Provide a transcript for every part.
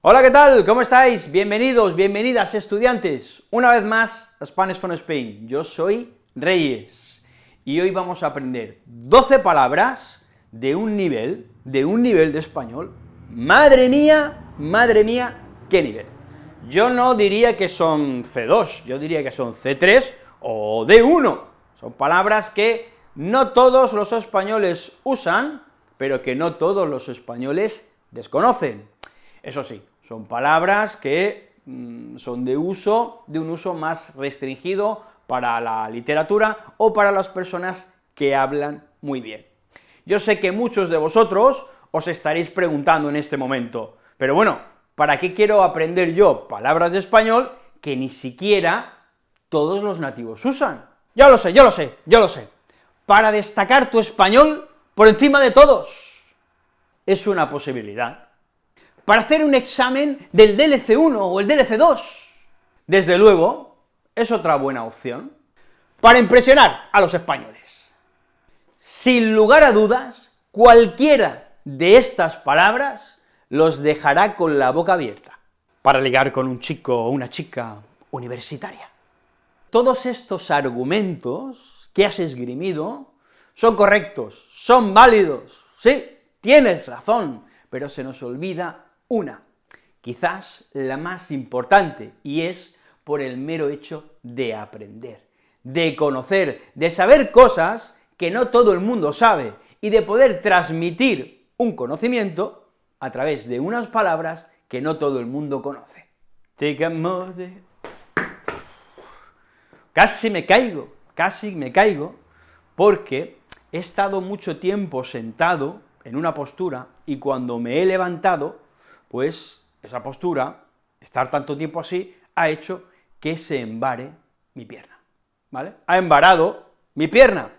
Hola, ¿qué tal? ¿Cómo estáis? Bienvenidos, bienvenidas, estudiantes, una vez más a Spanish from Spain. Yo soy Reyes, y hoy vamos a aprender 12 palabras de un nivel, de un nivel de español. Madre mía, madre mía, qué nivel. Yo no diría que son C2, yo diría que son C3 o D1. Son palabras que no todos los españoles usan, pero que no todos los españoles desconocen. Eso sí, son palabras que mm, son de uso, de un uso más restringido para la literatura o para las personas que hablan muy bien. Yo sé que muchos de vosotros os estaréis preguntando en este momento, pero bueno, ¿para qué quiero aprender yo palabras de español que ni siquiera todos los nativos usan? Ya lo sé, yo lo sé, yo lo sé. Para destacar tu español por encima de todos. Es una posibilidad para hacer un examen del DLC1 o el DLC2. Desde luego, es otra buena opción para impresionar a los españoles. Sin lugar a dudas, cualquiera de estas palabras los dejará con la boca abierta, para ligar con un chico o una chica universitaria. Todos estos argumentos que has esgrimido son correctos, son válidos, sí, tienes razón, pero se nos olvida una, quizás la más importante, y es por el mero hecho de aprender, de conocer, de saber cosas que no todo el mundo sabe, y de poder transmitir un conocimiento a través de unas palabras que no todo el mundo conoce. Casi me caigo, casi me caigo, porque he estado mucho tiempo sentado en una postura, y cuando me he levantado, pues esa postura, estar tanto tiempo así, ha hecho que se embare mi pierna, ¿vale? Ha embarado mi pierna.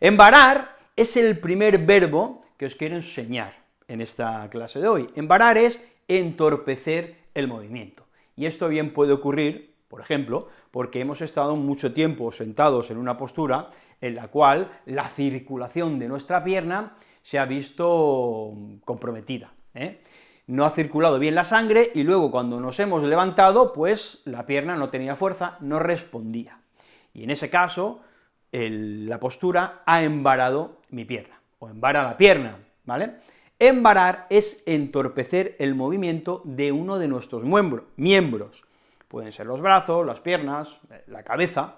Embarar es el primer verbo que os quiero enseñar en esta clase de hoy. Embarar es entorpecer el movimiento, y esto bien puede ocurrir, por ejemplo, porque hemos estado mucho tiempo sentados en una postura en la cual la circulación de nuestra pierna se ha visto comprometida. ¿eh? No ha circulado bien la sangre, y luego cuando nos hemos levantado, pues la pierna no tenía fuerza, no respondía. Y en ese caso, la postura ha embarado mi pierna, o embara la pierna, ¿vale? Embarar es entorpecer el movimiento de uno de nuestros miembros, pueden ser los brazos, las piernas, eh, la cabeza,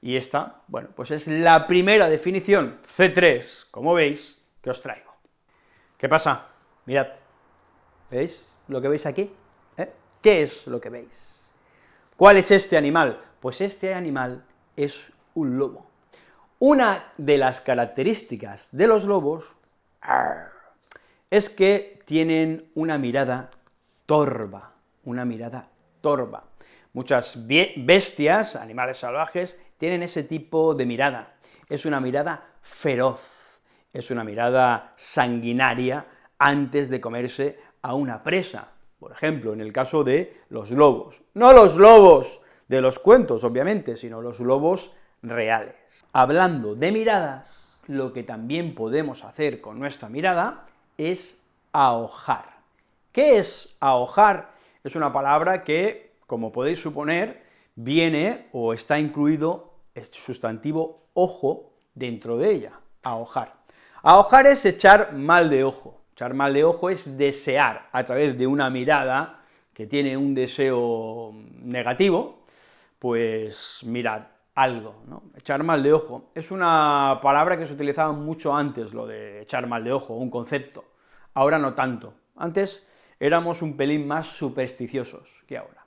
y esta, bueno, pues es la primera definición, C3, como veis, que os traigo. ¿Qué pasa? Mirad, ¿Veis lo que veis aquí? ¿Eh? ¿Qué es lo que veis? ¿Cuál es este animal? Pues este animal es un lobo. Una de las características de los lobos es que tienen una mirada torva, una mirada torva. Muchas bestias, animales salvajes, tienen ese tipo de mirada. Es una mirada feroz, es una mirada sanguinaria antes de comerse a una presa, por ejemplo, en el caso de los lobos. No los lobos de los cuentos, obviamente, sino los lobos reales. Hablando de miradas, lo que también podemos hacer con nuestra mirada es ahojar. ¿Qué es ahojar? Es una palabra que, como podéis suponer, viene o está incluido el sustantivo ojo dentro de ella, ahojar. Ahojar es echar mal de ojo, Echar mal de ojo es desear a través de una mirada que tiene un deseo negativo, pues mirad algo, ¿no? Echar mal de ojo. Es una palabra que se utilizaba mucho antes, lo de echar mal de ojo, un concepto. Ahora no tanto. Antes éramos un pelín más supersticiosos que ahora.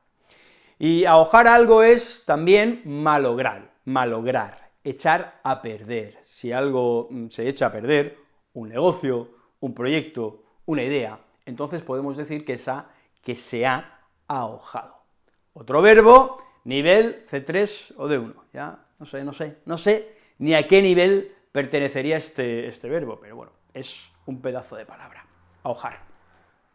Y ahojar algo es también malograr, malograr, echar a perder. Si algo mm, se echa a perder, un negocio, un proyecto, una idea, entonces podemos decir que, esa, que se ha ahojado. Otro verbo, nivel C3 o D1, ya, no sé, no sé, no sé ni a qué nivel pertenecería este, este verbo, pero bueno, es un pedazo de palabra, ahojar.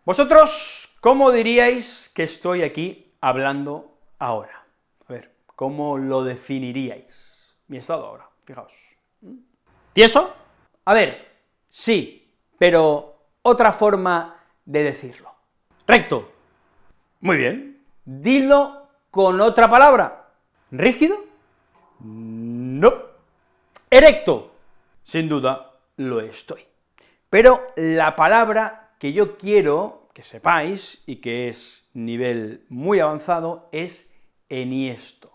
Vosotros, ¿cómo diríais que estoy aquí hablando ahora? A ver, ¿cómo lo definiríais? Mi estado ahora, fijaos. ¿Mm? ¿Tieso? A ver, sí, pero otra forma de decirlo. Recto, Muy bien, dilo con otra palabra. ¿Rígido? No. ¿Erecto? Sin duda, lo estoy. Pero la palabra que yo quiero que sepáis, y que es nivel muy avanzado, es enhiesto.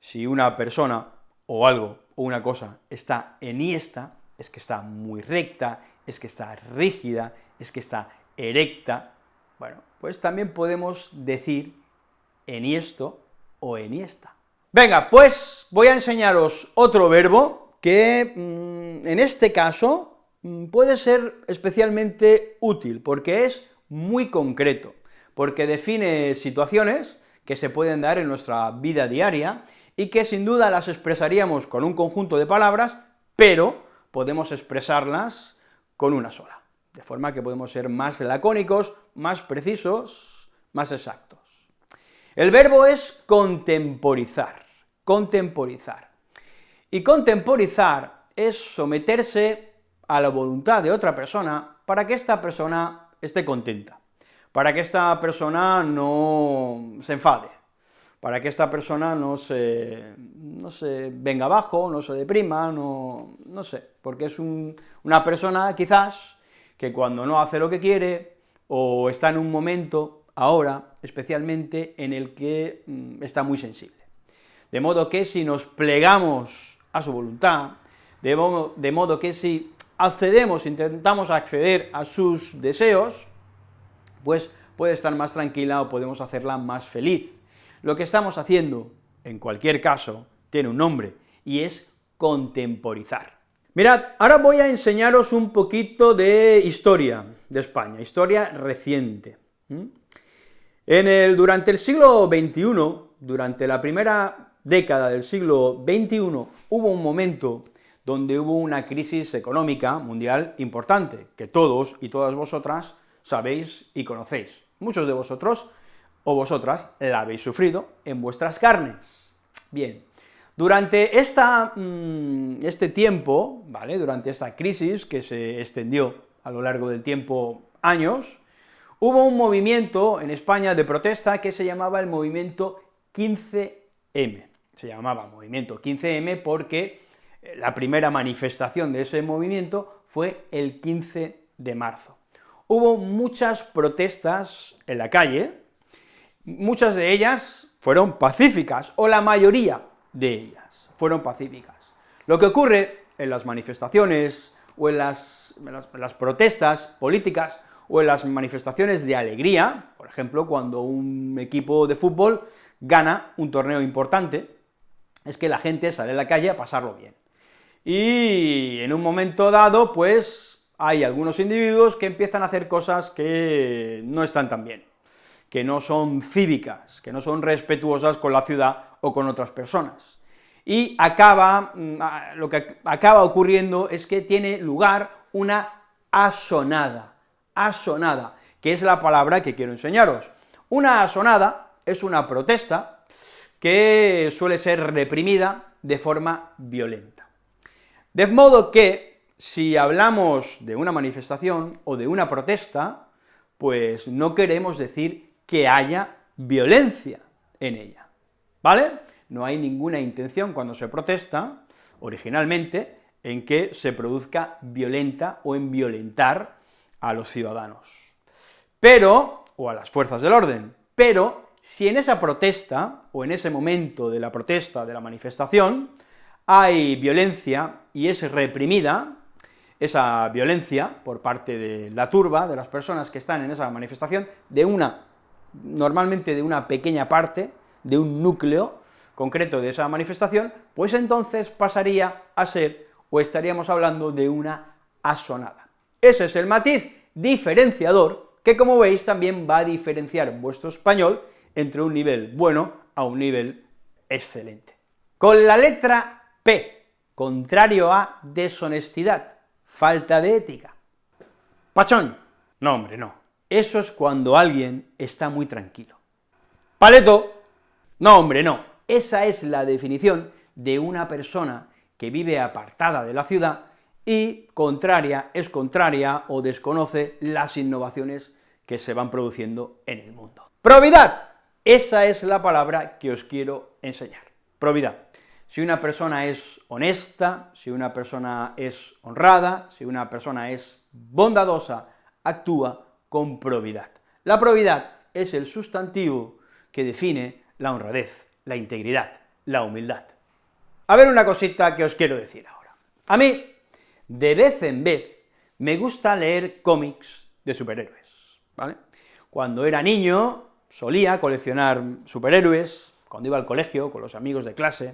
Si una persona, o algo, o una cosa está enhiesta, es que está muy recta, es que está rígida, es que está erecta, bueno, pues también podemos decir enhiesto o enhiesta. Venga, pues voy a enseñaros otro verbo que mm, en este caso mm, puede ser especialmente útil, porque es muy concreto, porque define situaciones que se pueden dar en nuestra vida diaria y que sin duda las expresaríamos con un conjunto de palabras, pero podemos expresarlas con una sola, de forma que podemos ser más lacónicos, más precisos, más exactos. El verbo es contemporizar, contemporizar. Y contemporizar es someterse a la voluntad de otra persona para que esta persona esté contenta, para que esta persona no se enfade, para que esta persona no se, no se venga abajo, no se deprima, no, no sé, porque es una persona quizás que cuando no hace lo que quiere, o está en un momento, ahora, especialmente, en el que mm, está muy sensible. De modo que si nos plegamos a su voluntad, de de modo que si accedemos, intentamos acceder a sus deseos, pues puede estar más tranquila o podemos hacerla más feliz. Lo que estamos haciendo, en cualquier caso, tiene un nombre, y es contemporizar. Mirad, ahora voy a enseñaros un poquito de historia de España, historia reciente. En el, durante el siglo XXI, durante la primera década del siglo XXI, hubo un momento donde hubo una crisis económica mundial importante, que todos y todas vosotras sabéis y conocéis. Muchos de vosotros o vosotras la habéis sufrido en vuestras carnes. Bien, durante esta, mm, este tiempo, ¿vale?, durante esta crisis que se extendió a lo largo del tiempo años, hubo un movimiento en España de protesta que se llamaba el movimiento 15M. Se llamaba movimiento 15M porque la primera manifestación de ese movimiento fue el 15 de marzo. Hubo muchas protestas en la calle, muchas de ellas fueron pacíficas, o la mayoría de ellas fueron pacíficas. Lo que ocurre en las manifestaciones, o en las, protestas políticas, o en las manifestaciones de alegría, por ejemplo, cuando un equipo de fútbol gana un torneo importante, es que la gente sale a la calle a pasarlo bien y en un momento dado, pues, hay algunos individuos que empiezan a hacer cosas que no están tan bien, que no son cívicas, que no son respetuosas con la ciudad o con otras personas. Y acaba, mm, lo que acaba ocurriendo es que tiene lugar una asonada, asonada, que es la palabra que quiero enseñaros. Una asonada es una protesta que suele ser reprimida de forma violenta. De modo que, si hablamos de una manifestación o de una protesta, pues no queremos decir que haya violencia en ella, ¿vale? No hay ninguna intención cuando se protesta, originalmente, en que se produzca violenta o en violentar a los ciudadanos. Pero, o a las fuerzas del orden, pero si en esa protesta, o en ese momento de la protesta, de la manifestación, hay violencia y es reprimida, esa violencia por parte de la turba, de las personas que están en esa manifestación, de una, normalmente de una pequeña parte, de un núcleo concreto de esa manifestación, pues entonces pasaría a ser, o estaríamos hablando de una asonada. Ese es el matiz diferenciador que, como veis, también va a diferenciar vuestro español entre un nivel bueno a un nivel excelente. Con la letra P, contrario a deshonestidad, falta de ética. Pachón, no hombre, no. Eso es cuando alguien está muy tranquilo. Paleto, no hombre, no. Esa es la definición de una persona que vive apartada de la ciudad y contraria, es contraria o desconoce las innovaciones que se van produciendo en el mundo. Probidad, esa es la palabra que os quiero enseñar, probidad. Si una persona es honesta, si una persona es honrada, si una persona es bondadosa, actúa con probidad. La probidad es el sustantivo que define la honradez, la integridad, la humildad. A ver una cosita que os quiero decir ahora. A mí, de vez en vez, me gusta leer cómics de superhéroes, ¿vale? Cuando era niño, solía coleccionar superhéroes, cuando iba al colegio con los amigos de clase,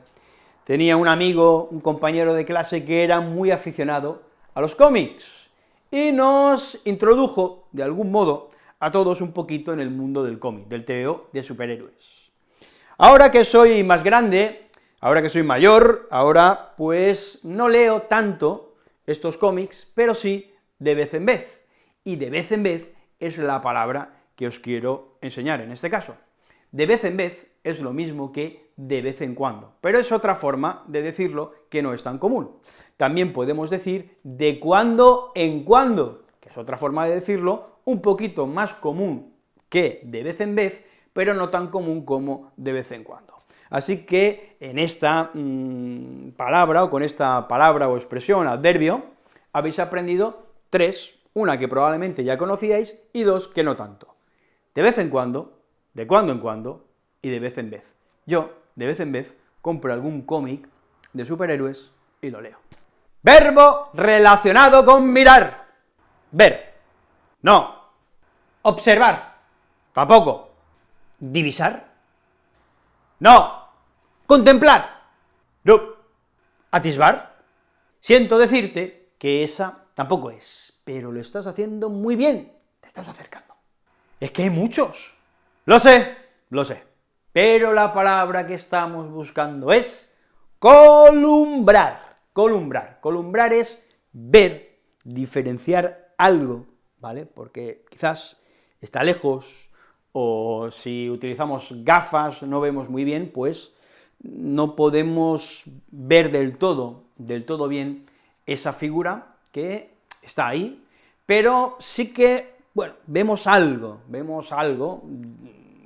tenía un amigo, un compañero de clase que era muy aficionado a los cómics, y nos introdujo, de algún modo, a todos un poquito en el mundo del cómic, del TVO de superhéroes. Ahora que soy más grande, ahora que soy mayor, ahora pues no leo tanto estos cómics, pero sí de vez en vez, y de vez en vez es la palabra que os quiero enseñar en este caso. De vez en vez es lo mismo que de vez en cuando, pero es otra forma de decirlo que no es tan común. También podemos decir de cuando en cuando, que es otra forma de decirlo, un poquito más común que de vez en vez, pero no tan común como de vez en cuando. Así que en esta mm, palabra, o con esta palabra o expresión, adverbio, habéis aprendido tres, una que probablemente ya conocíais, y dos que no tanto. De vez en cuando, de cuando en cuando, y de vez en vez. Yo, de vez en vez, compro algún cómic de superhéroes y lo leo. Verbo relacionado con mirar. Ver. No. Observar. Tampoco. Divisar. No. Contemplar. No. Atisbar. Siento decirte que esa tampoco es, pero lo estás haciendo muy bien, te estás acercando. Es que hay muchos. Lo sé, lo sé. Pero la palabra que estamos buscando es columbrar, columbrar. Columbrar es ver, diferenciar algo, ¿vale? Porque quizás está lejos, o si utilizamos gafas no vemos muy bien, pues no podemos ver del todo, del todo bien esa figura que está ahí, pero sí que, bueno, vemos algo, vemos algo,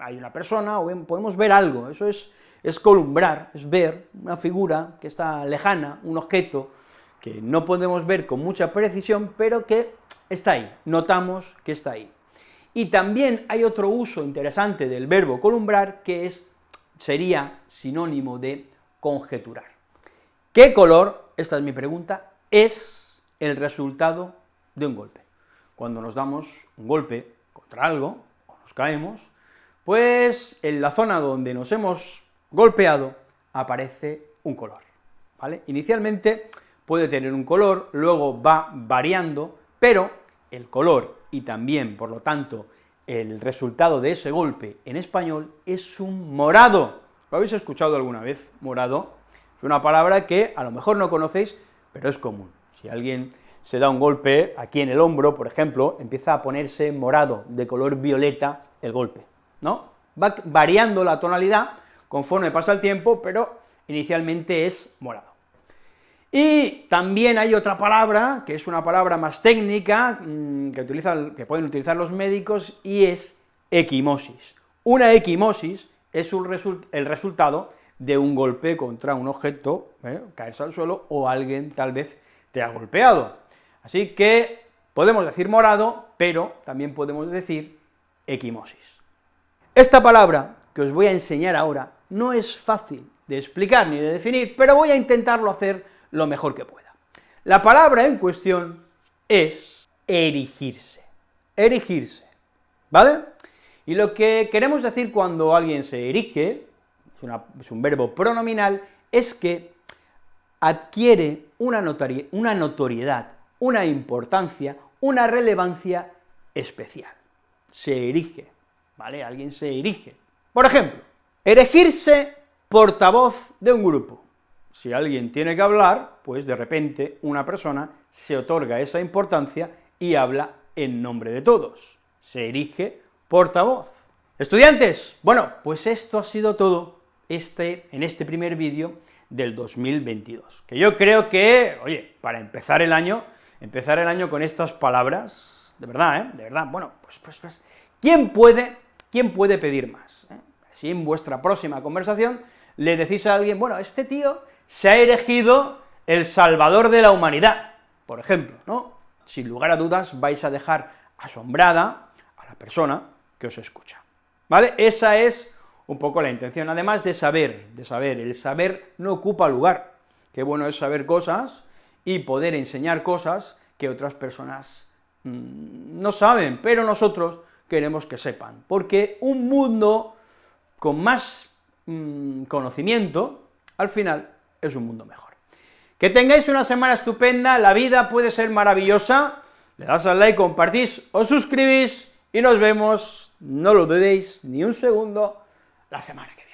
hay una persona, o podemos ver algo, eso es, es columbrar, es ver una figura que está lejana, un objeto que no podemos ver con mucha precisión, pero que está ahí, notamos que está ahí. Y también hay otro uso interesante del verbo columbrar, que es, sería sinónimo de conjeturar. ¿Qué color, esta es mi pregunta, es el resultado de un golpe? Cuando nos damos un golpe contra algo, o nos caemos, pues en la zona donde nos hemos golpeado aparece un color, ¿vale? Inicialmente puede tener un color, luego va variando, pero el color y también, por lo tanto, el resultado de ese golpe en español es un morado. ¿Lo habéis escuchado alguna vez, morado? Es una palabra que a lo mejor no conocéis, pero es común. Si alguien se da un golpe aquí en el hombro, por ejemplo, empieza a ponerse morado, de color violeta, el golpe. ¿No? Va variando la tonalidad conforme pasa el tiempo, pero inicialmente es morado. Y también hay otra palabra, que es una palabra más técnica, mm, que, que pueden utilizar los médicos, y es equimosis. Una equimosis es el resultado de un golpe contra un objeto, ¿eh? caerse al suelo, o alguien tal vez te ha golpeado. Así que podemos decir morado, pero también podemos decir equimosis. Esta palabra que os voy a enseñar ahora no es fácil de explicar ni de definir, pero voy a intentarlo hacer lo mejor que pueda. La palabra en cuestión es erigirse, erigirse, ¿vale? Y lo que queremos decir cuando alguien se erige, es, un verbo pronominal, es que adquiere una, notoriedad, una importancia, una relevancia especial, se erige. ¿Vale? Alguien se erige. Por ejemplo, erigirse portavoz de un grupo. Si alguien tiene que hablar, pues de repente una persona se otorga esa importancia y habla en nombre de todos. Se erige portavoz. Estudiantes, bueno, pues esto ha sido todo este, en este primer vídeo del 2022, que yo creo que, oye, para empezar el año, empezar el año con estas palabras de verdad, ¿eh? De verdad, bueno, pues, pues, pues, ¿quién puede, quién puede pedir más? Si en vuestra próxima conversación le decís a alguien, bueno, este tío se ha erigido el salvador de la humanidad, por ejemplo, ¿no? Sin lugar a dudas vais a dejar asombrada a la persona que os escucha, ¿vale? Esa es un poco la intención, además de saber, de saber, el saber no ocupa lugar, qué bueno es saber cosas y poder enseñar cosas que otras personas mmm, no saben, pero nosotros queremos que sepan, porque un mundo con más mmm, conocimiento, al final, es un mundo mejor. Que tengáis una semana estupenda, la vida puede ser maravillosa, le das al like, compartís, os suscribís, y nos vemos, no lo dudéis ni un segundo, la semana que viene.